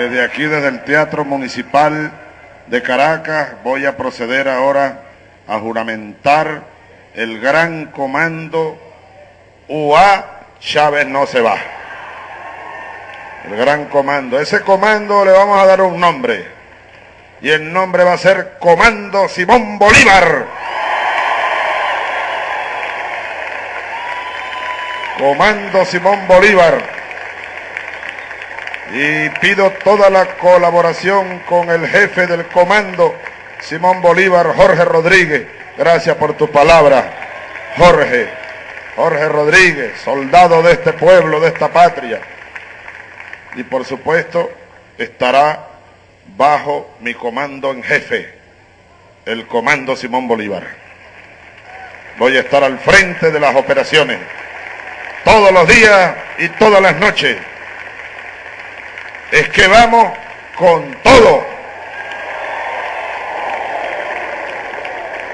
Desde aquí, desde el Teatro Municipal de Caracas, voy a proceder ahora a juramentar el gran comando UA Chávez no se va. El gran comando. Ese comando le vamos a dar un nombre. Y el nombre va a ser Comando Simón Bolívar. Comando Simón Bolívar. Y pido toda la colaboración con el jefe del comando, Simón Bolívar, Jorge Rodríguez. Gracias por tu palabra, Jorge. Jorge Rodríguez, soldado de este pueblo, de esta patria. Y por supuesto estará bajo mi comando en jefe, el comando Simón Bolívar. Voy a estar al frente de las operaciones, todos los días y todas las noches. Es que vamos con todo.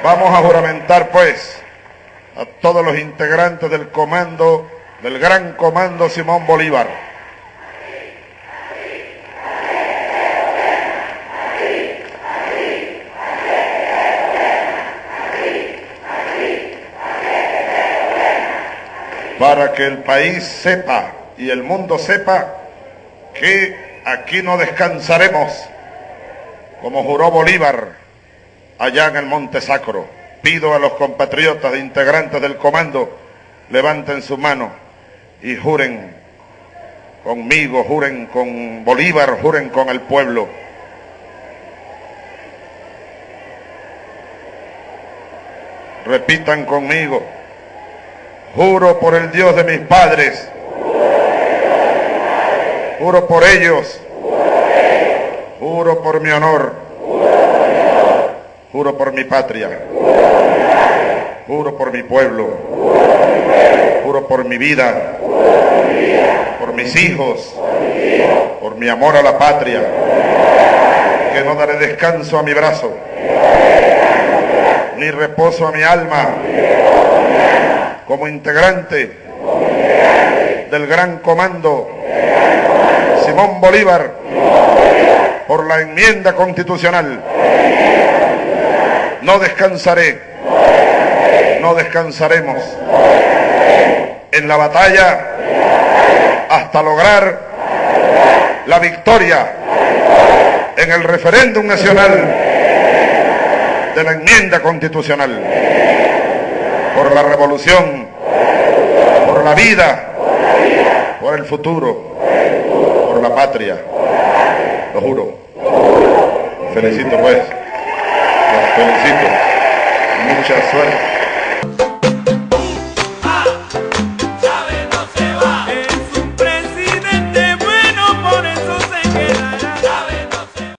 Vamos a juramentar pues a todos los integrantes del comando, del gran comando Simón Bolívar. Para que el país sepa y el mundo sepa que aquí no descansaremos, como juró Bolívar allá en el Monte Sacro pido a los compatriotas integrantes del comando, levanten su mano y juren conmigo, juren con Bolívar, juren con el pueblo. Repitan conmigo, juro por el Dios de mis padres, juro por ellos, juro por mi honor Juro por mi patria. Juro por mi pueblo. Juro por mi vida. Por mis hijos. Por mi amor a la patria. Que no daré descanso a mi brazo. Ni reposo a mi alma. Como integrante del gran comando Simón Bolívar por la enmienda constitucional no descansaré. No descansaremos. En la batalla hasta lograr la victoria en el referéndum nacional de la enmienda constitucional. Por la revolución, por la vida, por el futuro, la patria. Lo juro. Felicito pues felicito. Mucha suerte.